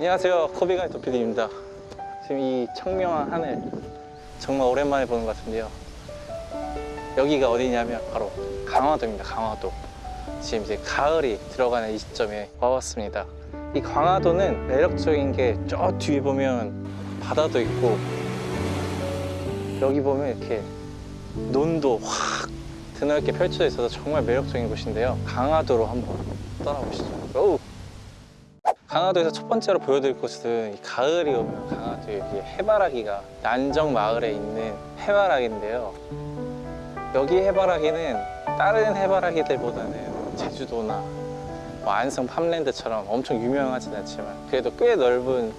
안녕하세요. 코비가이 도피디입니다. 지금 이 청명한 하늘 정말 오랜만에 보는 것 같은데요. 여기가 어디냐면 바로 강화도입니다. 강화도. 지금 이제 가을이 들어가는 이 시점에 와봤습니다. 이 강화도는 매력적인 게 저 뒤에 보면 바다도 있고 여기 보면 이렇게 논도 확 드넓게 펼쳐져 있어서 정말 매력적인 곳인데요. 강화도로 한번 떠나보시죠. 오! 강화도에서 첫 번째로 보여드릴 곳은 이 가을이 오면 강화도 여기 해바라기가 난정 마을에 있는 해바라기인데요. 여기 해바라기는 다른 해바라기들보다는 제주도나 뭐 안성 팜랜드처럼 엄청 유명하진 않지만 그래도 꽤 넓은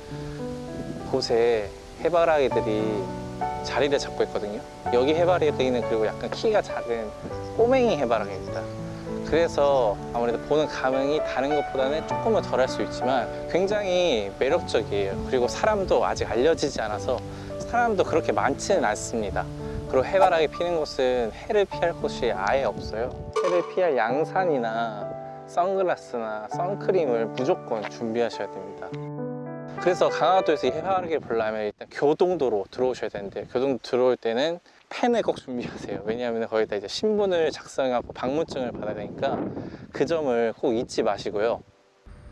곳에 해바라기들이 자리를 잡고 있거든요. 여기 해바라기는 그리고 약간 키가 작은 꼬맹이 해바라기입니다. 그래서 아무래도 보는 감흥이 다른 것보다는 조금은 덜할 수 있지만 굉장히 매력적이에요. 그리고 사람도 아직 알려지지 않아서 사람도 그렇게 많지는 않습니다. 그리고 해바라기 피는 곳은 해를 피할 곳이 아예 없어요. 해를 피할 양산이나 선글라스나 선크림을 무조건 준비하셔야 됩니다. 그래서 강화도에서 이 해바라기를 보려면 일단 교동도로 들어오셔야 되는데 교동도 들어올 때는 펜을 꼭 준비하세요. 왜냐하면 거기다 이제 신분을 작성하고 방문증을 받아야 되니까 그 점을 꼭 잊지 마시고요.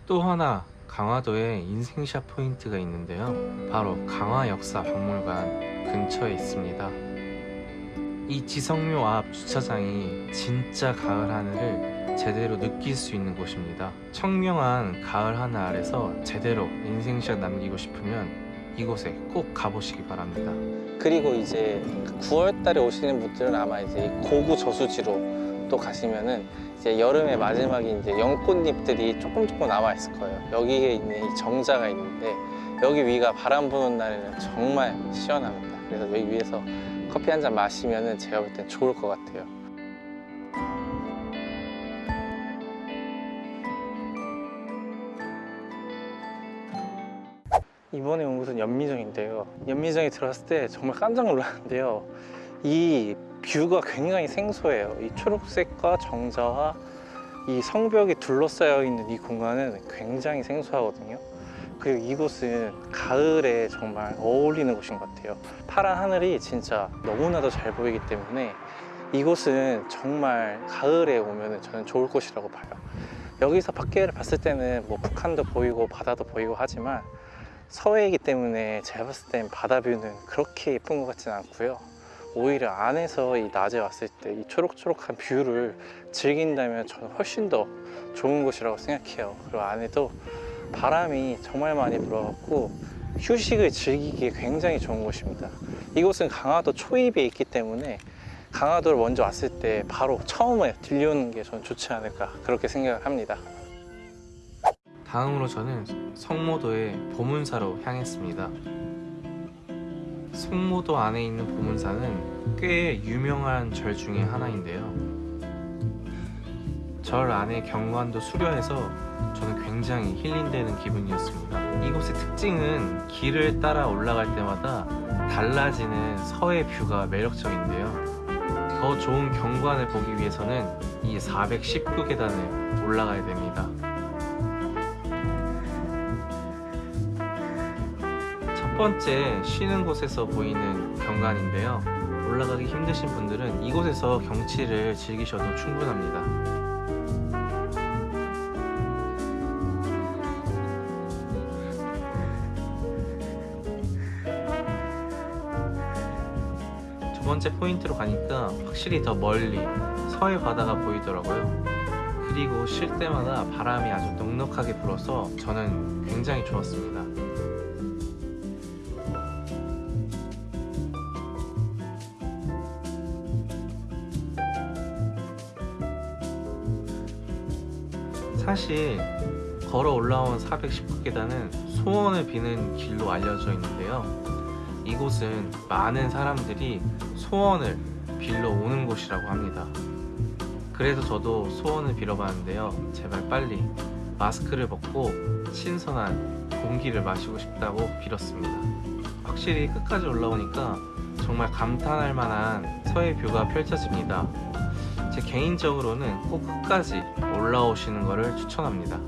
또 하나 강화도에 인생샷 포인트가 있는데요. 바로 강화역사박물관 근처에 있습니다. 이 지성묘 앞 주차장이 진짜 가을 하늘을 제대로 느낄 수 있는 곳입니다. 청명한 가을 하늘 아래서 제대로 인생샷 남기고 싶으면 이곳에 꼭 가보시기 바랍니다. 그리고 이제 9월 달에 오시는 분들은 아마 이제 고구 저수지로 또 가시면은 이제 여름의 마지막에 이제 연꽃잎들이 조금 조금 남아 있을 거예요. 여기에 있는 이 정자가 있는데 여기 위가 바람 부는 날에는 정말 시원합니다. 그래서 여기 위에서 커피 한 잔 마시면은 제가 볼 땐 좋을 것 같아요. 이번에 온 곳은 연미정인데요. 연미정에 들어왔을 때 정말 깜짝 놀랐는데요. 이 뷰가 굉장히 생소해요. 이 초록색과 정자와 이 성벽이 둘러싸여 있는 이 공간은 굉장히 생소하거든요. 그리고 이곳은 가을에 정말 어울리는 곳인 것 같아요. 파란 하늘이 진짜 너무나도 잘 보이기 때문에 이곳은 정말 가을에 오면 저는 좋을 곳이라고 봐요. 여기서 밖에를 봤을 때는 뭐 북한도 보이고 바다도 보이고 하지만 서해이기 때문에 제가 봤을 땐 바다 뷰는 그렇게 예쁜 것 같지는 않고요. 오히려 안에서 이 낮에 왔을 때 이 초록초록한 뷰를 즐긴다면 저는 훨씬 더 좋은 곳이라고 생각해요. 그리고 안에도 바람이 정말 많이 불어갖고 휴식을 즐기기에 굉장히 좋은 곳입니다. 이곳은 강화도 초입에 있기 때문에 강화도를 먼저 왔을 때 바로 처음에 들려오는 게 저는 좋지 않을까 그렇게 생각을 합니다. 다음으로 저는 성모도의 보문사로 향했습니다. 성모도 안에 있는 보문사는 꽤 유명한 절 중에 하나인데요. 절 안에 경관도 수려해서 저는 굉장히 힐링되는 기분이었습니다. 이곳의 특징은 길을 따라 올라갈 때마다 달라지는 서해 뷰가 매력적인데요. 더 좋은 경관을 보기 위해서는 이 419계단을 올라가야 됩니다. 번째 쉬는 곳에서 보이는 경관인데요. 올라가기 힘드신 분들은 이곳에서 경치를 즐기셔도 충분합니다. 두 번째 포인트로 가니까 확실히 더 멀리 서해 바다가 보이더라고요. 그리고 쉴 때마다 바람이 아주 넉넉하게 불어서 저는 굉장히 좋았습니다. 사실 걸어 올라온 419계단은 소원을 비는 길로 알려져 있는데요. 이곳은 많은 사람들이 소원을 빌러 오는 곳이라고 합니다. 그래서 저도 소원을 빌어봤는데요. 제발 빨리 마스크를 벗고 신선한 공기를 마시고 싶다고 빌었습니다. 확실히 끝까지 올라오니까 정말 감탄할 만한 서해 뷰가 펼쳐집니다. 제 개인적으로는 꼭 끝까지 올라오시는 것을 추천합니다.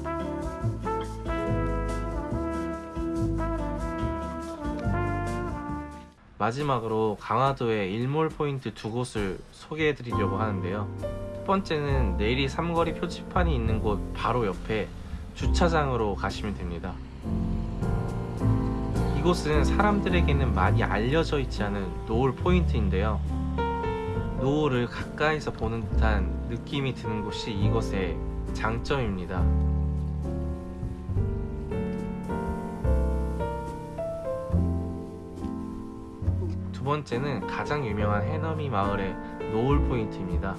마지막으로 강화도의 일몰 포인트 두 곳을 소개해 드리려고 하는데요. 첫 번째는 내리 삼거리 표지판이 있는 곳 바로 옆에 주차장으로 가시면 됩니다. 이곳은 사람들에게는 많이 알려져 있지 않은 노을 포인트인데요. 노을을 가까이서 보는 듯한 느낌이 드는 곳이 이곳의 장점입니다. 두 번째는 가장 유명한 해넘이 마을의 노을 포인트입니다.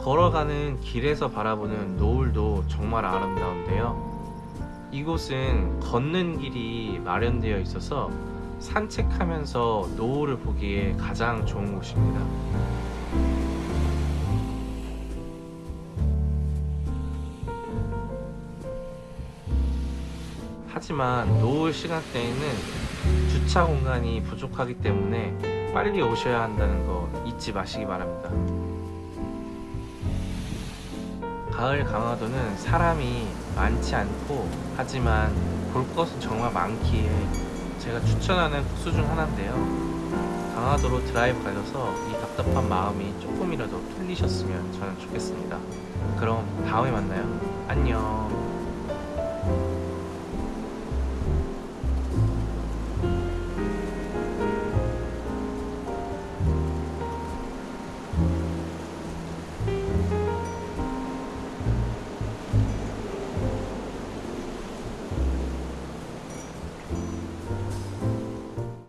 걸어가는 길에서 바라보는 노을도 정말 아름다운데요. 이곳은 걷는 길이 마련되어 있어서 산책하면서 노을을 보기에 가장 좋은 곳입니다. 하지만 노을 시간대에는 주차 공간이 부족하기 때문에 빨리 오셔야 한다는 거 잊지 마시기 바랍니다. 가을 강화도는 사람이 많지 않고 하지만 볼 것은 정말 많기에 제가 추천하는 코스 중 하나인데요. 강화도로 드라이브 가셔서 이 답답한 마음이 조금이라도 풀리셨으면 저는 좋겠습니다. 그럼 다음에 만나요. 안녕.